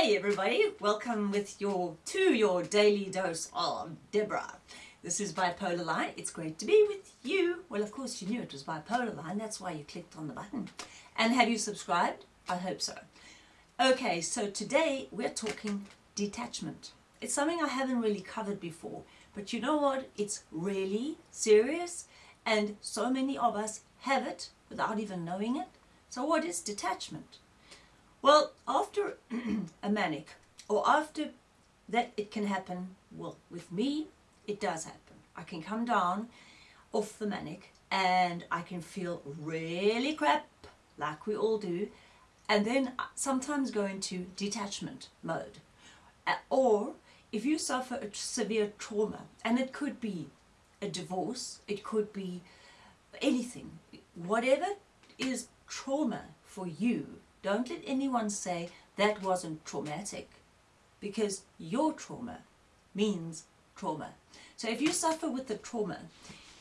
Hey everybody, welcome with your to your daily dose of Deborah. This is Bipolar Line. It's great to be with you. Well, of course you knew it was Bipolar Line. That's why you clicked on the button. And have you subscribed? I hope so. Okay, so today we're talking detachment. It's something I haven't really covered before, but you know what? It's really serious and so many of us have it without even knowing it. So what is detachment? Well, after a manic or after that it can happen, well, with me, it does happen. I can come down off the manic and I can feel really crap, like we all do, and then sometimes go into detachment mode. Or if you suffer a severe trauma, and it could be a divorce, it could be anything, whatever is trauma for you, don't let anyone say that wasn't traumatic because your trauma means trauma. So if you suffer with the trauma,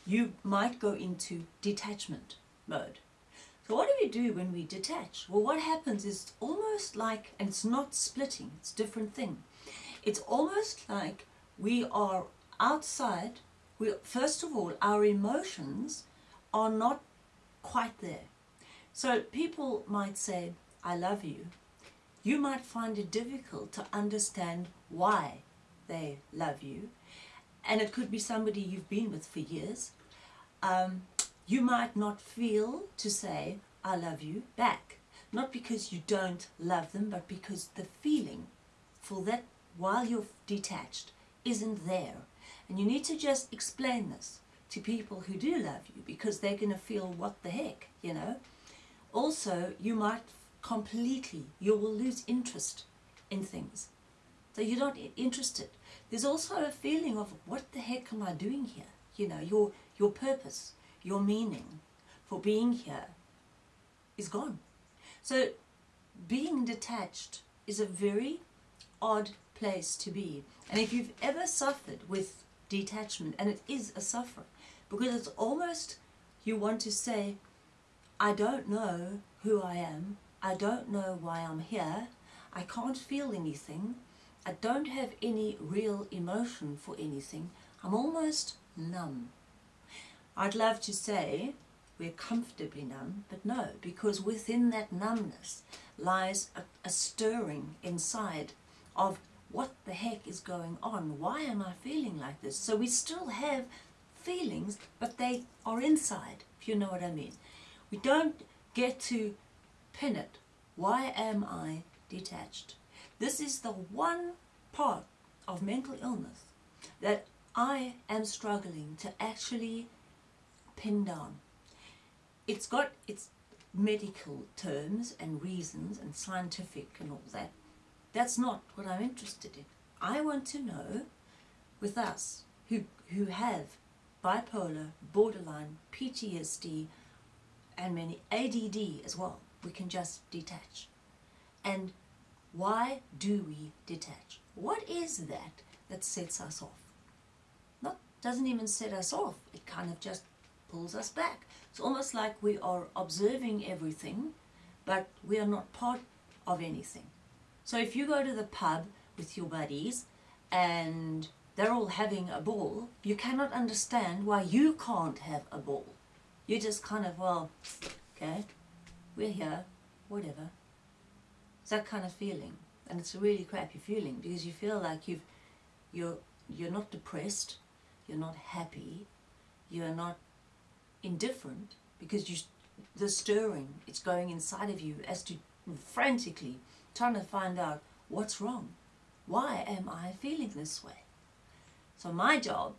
you might go into detachment mode. So what do we do when we detach? Well, what happens is almost like, and it's not splitting, it's a different thing. It's almost like we are outside, we, first of all, our emotions are not quite there. So people might say, I love you. You might find it difficult to understand why they love you. And it could be somebody you've been with for years. Um, you might not feel to say, I love you back. Not because you don't love them, but because the feeling for that while you're detached isn't there. And you need to just explain this to people who do love you because they're going to feel what the heck, you know. Also, you might completely, you will lose interest in things. So you're not interested. There's also a feeling of what the heck am I doing here? You know, your, your purpose, your meaning for being here is gone. So being detached is a very odd place to be. And if you've ever suffered with detachment, and it is a suffering, because it's almost, you want to say, I don't know who I am, I don't know why I'm here, I can't feel anything, I don't have any real emotion for anything, I'm almost numb. I'd love to say we're comfortably numb, but no, because within that numbness lies a, a stirring inside of what the heck is going on? Why am I feeling like this? So we still have feelings, but they are inside, if you know what I mean. We don't get to pin it. Why am I detached? This is the one part of mental illness that I am struggling to actually pin down. It's got its medical terms and reasons and scientific and all that. That's not what I'm interested in. I want to know with us who, who have bipolar, borderline, PTSD and many ADD as well. We can just detach. And why do we detach? What is that that sets us off? Not doesn't even set us off. It kind of just pulls us back. It's almost like we are observing everything, but we are not part of anything. So if you go to the pub with your buddies and they're all having a ball, you cannot understand why you can't have a ball. You just kind of, well, okay, we're here, whatever. It's that kind of feeling. And it's a really crappy feeling because you feel like you've, you're, you're not depressed, you're not happy, you're not indifferent because you, the stirring, it's going inside of you as to frantically trying to find out what's wrong. Why am I feeling this way? So my job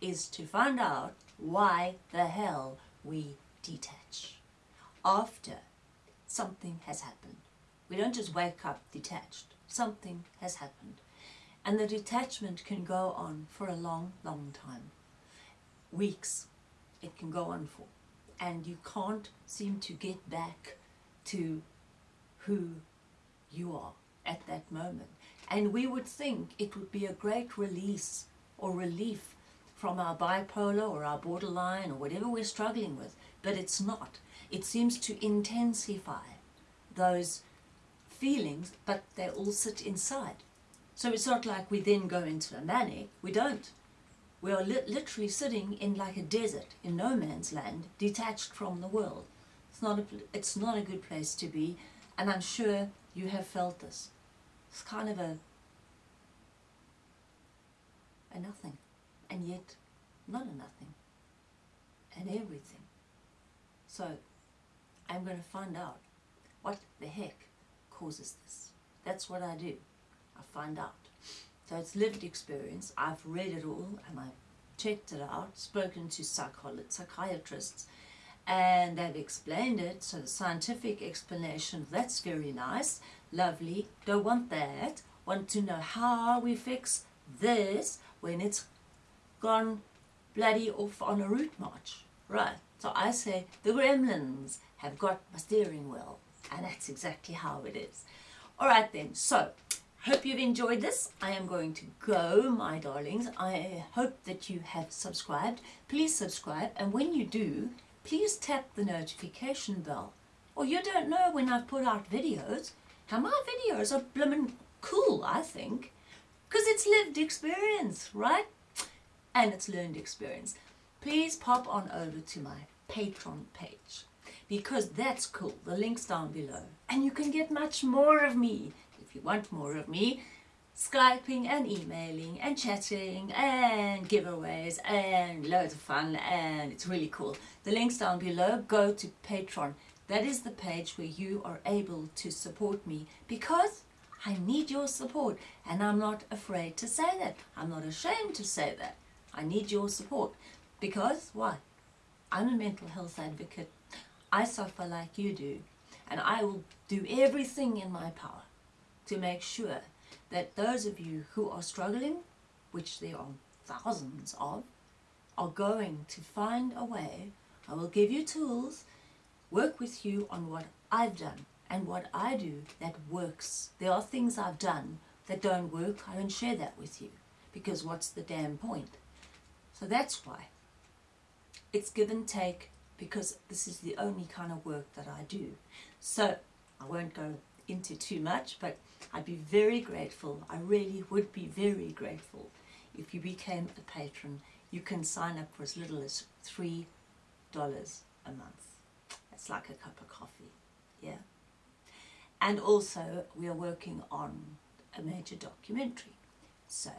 is to find out why the hell we detach after something has happened. We don't just wake up detached. Something has happened. And the detachment can go on for a long, long time. Weeks it can go on for. And you can't seem to get back to who you are at that moment. And we would think it would be a great release or relief from our bipolar or our borderline or whatever we're struggling with, but it's not. It seems to intensify those feelings, but they all sit inside. So it's not like we then go into a manic. We don't. We are li literally sitting in like a desert, in no man's land, detached from the world. It's not a, it's not a good place to be, and I'm sure you have felt this. It's kind of a, a nothing, and yet not a nothing, and everything. So I'm going to find out what the heck causes this. That's what I do. I find out. So it's lived experience. I've read it all and I've checked it out, spoken to psychiatrists, and they've explained it. So the scientific explanation, that's very nice, lovely. Don't want that. Want to know how we fix this when it's gone bloody off on a route march. Right. So I say the gremlins have got my steering wheel. And that's exactly how it is. Alright then, so hope you've enjoyed this. I am going to go, my darlings. I hope that you have subscribed. Please subscribe. And when you do, please tap the notification bell. Or you don't know when I've put out videos. How my videos are blooming cool, I think. Because it's lived experience, right? And it's learned experience. Please pop on over to my Patreon page because that's cool. The link's down below. And you can get much more of me if you want more of me. Skyping and emailing and chatting and giveaways and loads of fun and it's really cool. The link's down below. Go to Patreon. That is the page where you are able to support me because I need your support and I'm not afraid to say that. I'm not ashamed to say that. I need your support because why? I'm a mental health advocate I suffer like you do, and I will do everything in my power to make sure that those of you who are struggling, which there are thousands of, are going to find a way. I will give you tools, work with you on what I've done and what I do that works. There are things I've done that don't work. I don't share that with you because what's the damn point? So that's why. It's give and take because this is the only kind of work that I do. So I won't go into too much, but I'd be very grateful. I really would be very grateful if you became a patron. You can sign up for as little as $3 a month. That's like a cup of coffee, yeah? And also, we are working on a major documentary. So,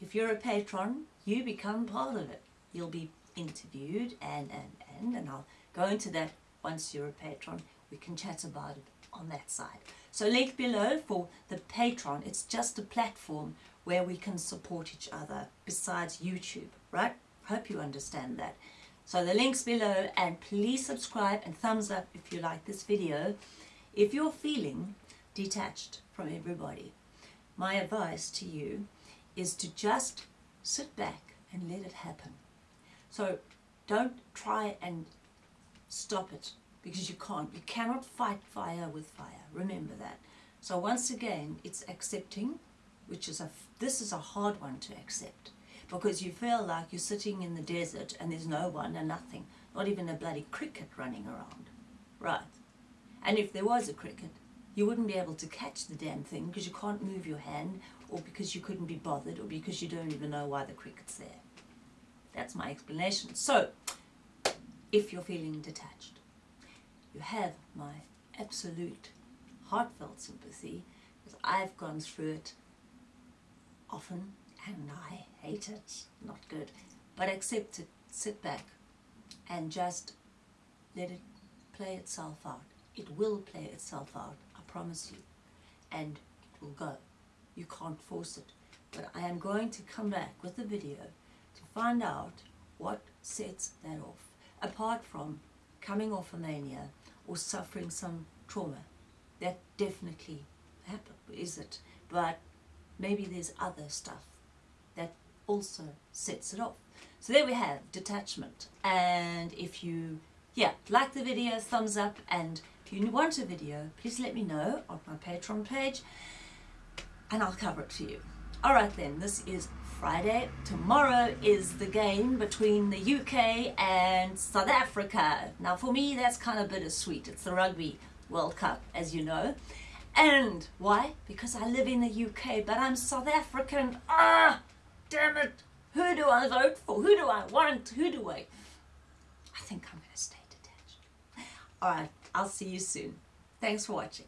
if you're a patron, you become part of it. You'll be interviewed and, and, and, and I'll go into that once you're a patron. We can chat about it on that side. So link below for the Patreon. It's just a platform where we can support each other besides YouTube, right? Hope you understand that. So the link's below and please subscribe and thumbs up if you like this video. If you're feeling detached from everybody, my advice to you is to just sit back and let it happen. So don't try and stop it because you can't. You cannot fight fire with fire. Remember that. So once again, it's accepting, which is a, this is a hard one to accept because you feel like you're sitting in the desert and there's no one and nothing, not even a bloody cricket running around. Right. And if there was a cricket, you wouldn't be able to catch the damn thing because you can't move your hand or because you couldn't be bothered or because you don't even know why the cricket's there. That's my explanation. So, if you're feeling detached, you have my absolute heartfelt sympathy because I've gone through it often and I hate it. Not good. But accept it, sit back and just let it play itself out. It will play itself out, I promise you. And it will go. You can't force it. But I am going to come back with a video find out what sets that off, apart from coming off a mania or suffering some trauma. That definitely happened, is it? But maybe there's other stuff that also sets it off. So there we have detachment. And if you, yeah, like the video, thumbs up. And if you want a video, please let me know on my Patreon page and I'll cover it for you. All right then, this is Friday. Tomorrow is the game between the UK and South Africa. Now for me that's kind of bittersweet. It's the Rugby World Cup as you know. And why? Because I live in the UK, but I'm South African. Ah, damn it. Who do I vote for? Who do I want? Who do I? I think I'm going to stay detached. All right, I'll see you soon. Thanks for watching.